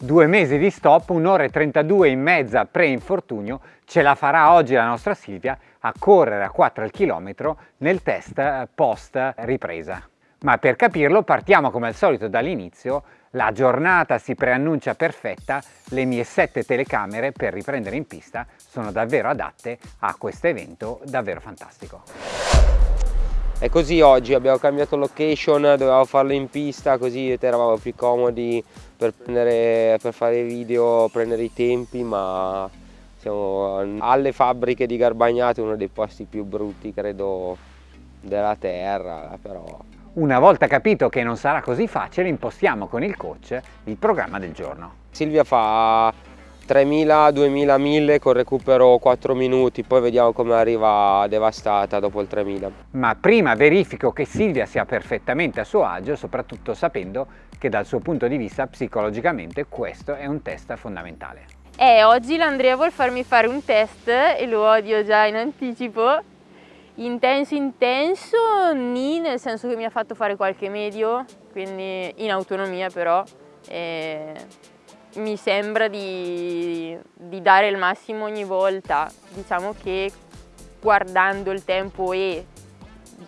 Due mesi di stop, un'ora e 32 in mezza pre-infortunio, ce la farà oggi la nostra Silvia a correre a 4 al chilometro nel test post ripresa. Ma per capirlo partiamo come al solito dall'inizio, la giornata si preannuncia perfetta, le mie sette telecamere per riprendere in pista sono davvero adatte a questo evento davvero fantastico. E così oggi abbiamo cambiato location, dovevamo farlo in pista così eravamo più comodi per, prendere, per fare video, prendere i tempi, ma siamo alle fabbriche di Garbagnate, uno dei posti più brutti credo della terra, però una volta capito che non sarà così facile, impostiamo con il coach il programma del giorno. Silvia fa 3000, 2000, 1000 con recupero 4 minuti, poi vediamo come arriva devastata dopo il 3000. Ma prima verifico che Silvia sia perfettamente a suo agio, soprattutto sapendo che dal suo punto di vista psicologicamente questo è un test fondamentale. Eh, oggi l'Andrea vuol farmi fare un test e lo odio già in anticipo Intenso intenso, ni, nel senso che mi ha fatto fare qualche medio, quindi in autonomia però, e mi sembra di, di dare il massimo ogni volta. Diciamo che guardando il tempo e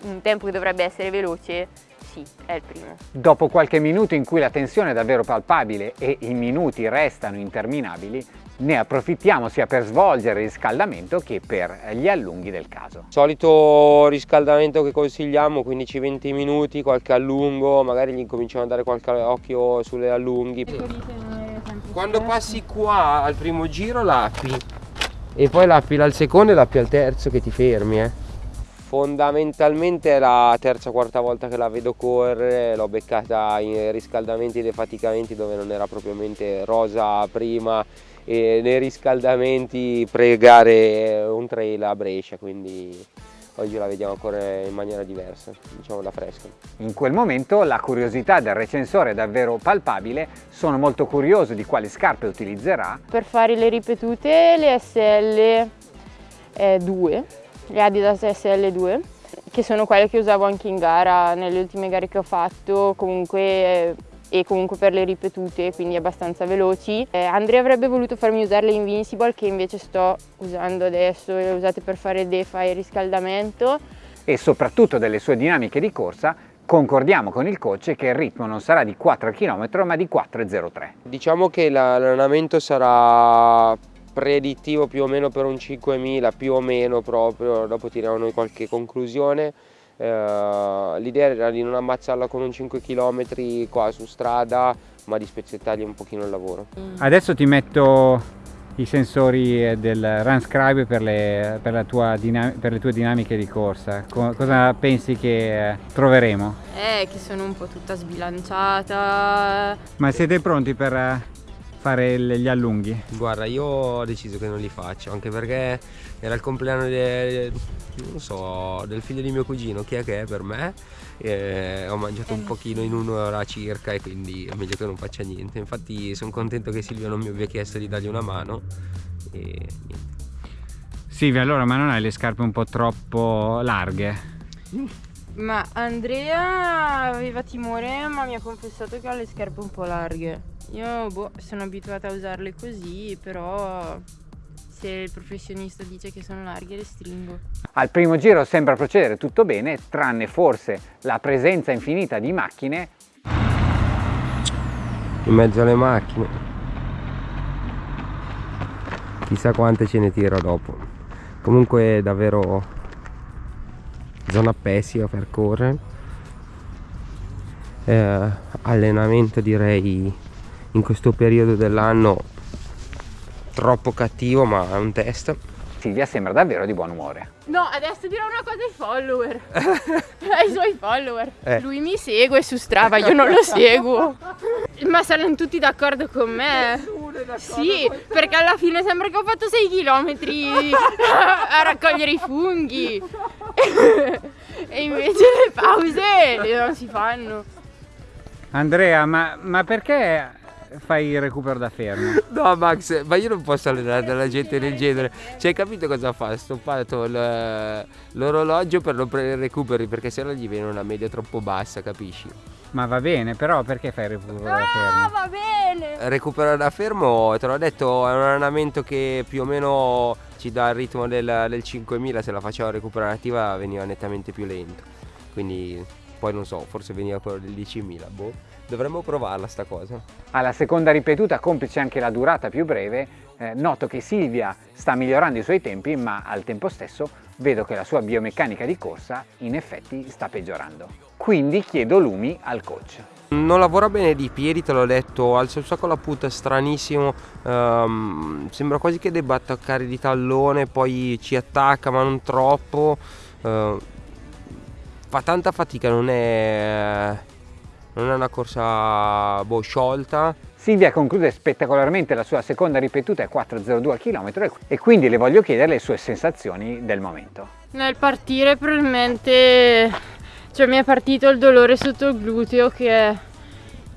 un tempo che dovrebbe essere veloce, sì, è il primo. Dopo qualche minuto in cui la tensione è davvero palpabile e i minuti restano interminabili, ne approfittiamo sia per svolgere il riscaldamento che per gli allunghi del caso. Solito riscaldamento che consigliamo 15-20 minuti, qualche allungo, magari gli cominciamo a dare qualche occhio sulle allunghi. Quando passi qua al primo giro l'appi e poi l'appi al secondo e l'appi al terzo che ti fermi eh. Fondamentalmente è la terza o quarta volta che la vedo correre, l'ho beccata in riscaldamenti e defaticamenti dove non era propriamente rosa prima e nei riscaldamenti pregare un trail a Brescia, quindi oggi la vediamo correre in maniera diversa, diciamo da fresca. In quel momento la curiosità del recensore è davvero palpabile, sono molto curioso di quali scarpe utilizzerà. Per fare le ripetute le SL2, le Adidas SL2, che sono quelle che usavo anche in gara, nelle ultime gare che ho fatto, comunque e comunque per le ripetute, quindi abbastanza veloci. Eh, Andrea avrebbe voluto farmi usare le Invincible che invece sto usando adesso, le usate per fare defa e riscaldamento. E soprattutto delle sue dinamiche di corsa concordiamo con il coach che il ritmo non sarà di 4 km ma di 4,03. Diciamo che l'allenamento sarà predittivo più o meno per un 5000, più o meno proprio, dopo tiriamo noi qualche conclusione eh, l'idea era di non ammazzarla con un 5 km qua su strada ma di spezzettargli un pochino il lavoro. Mm. Adesso ti metto i sensori del RunScribe per le, per, per le tue dinamiche di corsa. Co cosa pensi che eh, troveremo? Eh, che sono un po' tutta sbilanciata. Ma siete pronti per eh, fare gli allunghi? Guarda, io ho deciso che non li faccio, anche perché era il compleanno de, so, del figlio di mio cugino, chi è che è per me? E ho mangiato un pochino in un'ora circa e quindi è meglio che non faccia niente. Infatti sono contento che Silvia non mi abbia chiesto di dargli una mano e niente. Silvia, allora ma non hai le scarpe un po' troppo larghe? Ma Andrea aveva timore ma mi ha confessato che ha le scarpe un po' larghe. Io boh, sono abituata a usarle così, però se il professionista dice che sono larghe le stringo. Al primo giro sembra procedere tutto bene, tranne forse la presenza infinita di macchine. In mezzo alle macchine. Chissà quante ce ne tira dopo. Comunque davvero zona pessima per correre. Eh, allenamento direi in questo periodo dell'anno troppo cattivo ma è un test. Silvia sembra davvero di buon umore. No, adesso dirò una cosa ai follower. Ai suoi follower. Eh. Lui mi segue su Strava, io non lo seguo. Ma saranno tutti d'accordo con me? Sì, perché alla fine sembra che ho fatto 6 km a raccogliere i funghi. E invece le pause non si fanno. Andrea, ma, ma perché fai il recupero da fermo. No Max, ma io non posso allenare della gente del genere. Cioè, hai capito cosa fa? Ha stoppato l'orologio per non prendere recuperi perché sennò gli viene una media troppo bassa, capisci? Ma va bene, però perché fai il recupero da fermo? Ah, va bene! Recupero da fermo, te l'ho detto, è un allenamento che più o meno ci dà il ritmo del, del 5000, se la facevo recuperativa veniva nettamente più lento. Quindi poi non so, forse veniva quello del 10.000, boh. Dovremmo provarla sta cosa. Alla seconda ripetuta, complice anche la durata più breve, eh, noto che Silvia sta migliorando i suoi tempi, ma al tempo stesso vedo che la sua biomeccanica di corsa in effetti sta peggiorando. Quindi chiedo lumi al coach. Non lavora bene di piedi, te l'ho detto, alza un sacco la puta, è stranissimo, um, sembra quasi che debba attaccare di tallone, poi ci attacca ma non troppo, uh, fa tanta fatica, non è, non è una corsa boh, sciolta. Silvia conclude spettacolarmente la sua seconda ripetuta a 4.02 km e quindi le voglio chiedere le sue sensazioni del momento. Nel partire probabilmente cioè, mi è partito il dolore sotto il gluteo che è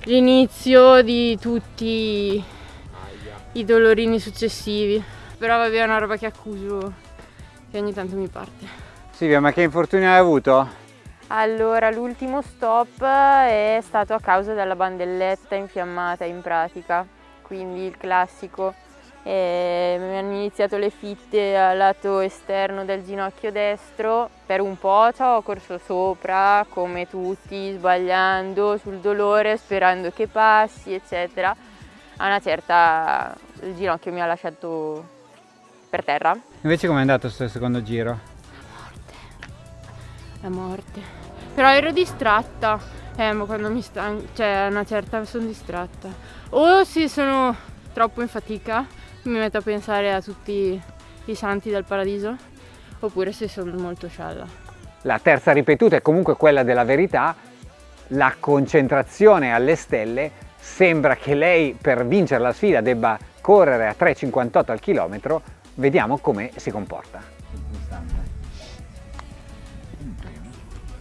l'inizio di tutti i dolorini successivi. Però vabbè è una roba che accuso che ogni tanto mi parte. Silvia ma che infortunio hai avuto? Allora, l'ultimo stop è stato a causa della bandelletta infiammata in pratica, quindi il classico. E mi hanno iniziato le fitte al lato esterno del ginocchio destro, per un po' ci ho corso sopra come tutti, sbagliando sul dolore, sperando che passi, eccetera. A una certa il ginocchio mi ha lasciato per terra. Invece com'è andato questo secondo giro? La morte. La morte. Però ero distratta, eh, ma quando mi sta, cioè a una certa sono distratta. O se sono troppo in fatica, mi metto a pensare a tutti i santi del paradiso, oppure se sono molto scialla. La terza ripetuta è comunque quella della verità, la concentrazione alle stelle, sembra che lei per vincere la sfida debba correre a 3,58 al chilometro, vediamo come si comporta.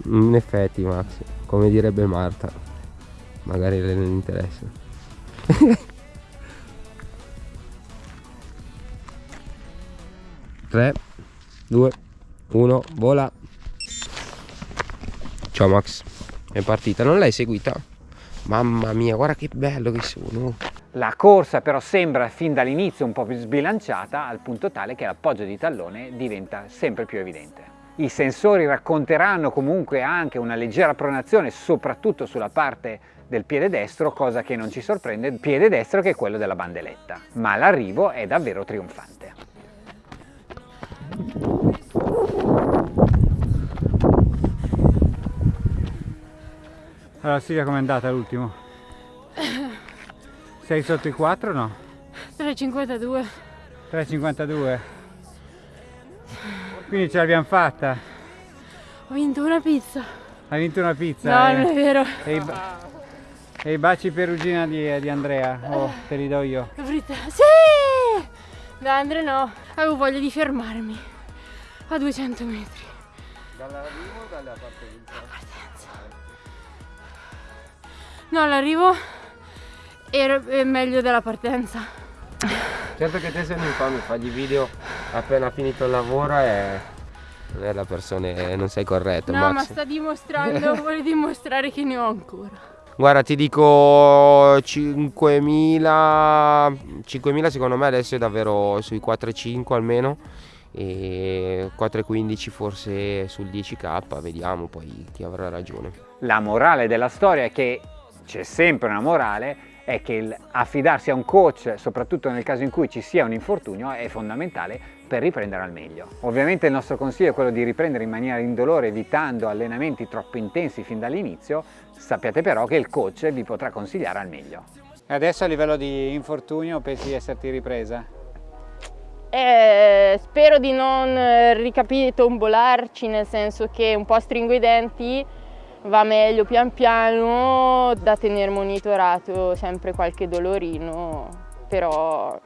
In effetti Max, come direbbe Marta, magari le non interessa. Tre, due, uno, vola. Ciao Max, è partita, non l'hai seguita? Mamma mia, guarda che bello che sono. La corsa però sembra fin dall'inizio un po' più sbilanciata al punto tale che l'appoggio di tallone diventa sempre più evidente. I sensori racconteranno comunque anche una leggera pronazione soprattutto sulla parte del piede destro, cosa che non ci sorprende, il piede destro che è quello della bandeletta, ma l'arrivo è davvero trionfante. Allora Silvia com'è andata l'ultimo? Sei sotto i 4 o no? 3,52 3,52 quindi ce l'abbiamo fatta. Ho vinto una pizza. Hai vinto una pizza? No, eh? non è vero. E i, e i baci perugina di, di, Andrea? Oh, te li do io. Sì! Da Andrea no. Avevo voglia di fermarmi. A 200 metri. Dall'arrivo o dalla partenza? Dalla partenza. No, l'arrivo era meglio della partenza. Certo che te sei un infame, fagli video appena finito il lavoro e non è la persona, non sei corretto. No, Max. ma sta dimostrando, vuole dimostrare che ne ho ancora. Guarda, ti dico 5.000, 5.000 secondo me adesso è davvero sui 4,5 almeno e 4,15 forse sul 10k, vediamo poi chi avrà ragione. La morale della storia è che c'è sempre una morale è che affidarsi a un coach, soprattutto nel caso in cui ci sia un infortunio, è fondamentale per riprendere al meglio. Ovviamente il nostro consiglio è quello di riprendere in maniera indolore evitando allenamenti troppo intensi fin dall'inizio, sappiate però che il coach vi potrà consigliare al meglio. E adesso a livello di infortunio pensi di esserti ripresa? Eh, spero di non ricapitombolarci nel senso che un po' stringo i denti va meglio pian piano, da tenere monitorato sempre qualche dolorino, però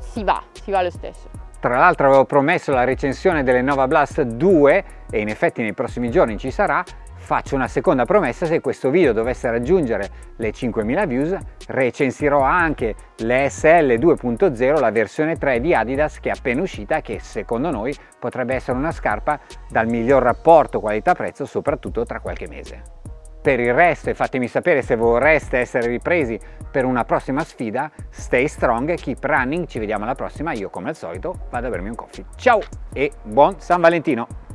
si va, si va lo stesso. Tra l'altro avevo promesso la recensione delle Nova Blast 2 e in effetti nei prossimi giorni ci sarà, faccio una seconda promessa, se questo video dovesse raggiungere le 5000 views recensirò anche l'ESL 2.0, la versione 3 di Adidas che è appena uscita che secondo noi potrebbe essere una scarpa dal miglior rapporto qualità-prezzo soprattutto tra qualche mese. Per il resto, e fatemi sapere se vorreste essere ripresi per una prossima sfida, stay strong, keep running, ci vediamo alla prossima, io come al solito vado a bermi un coffee. Ciao e buon San Valentino!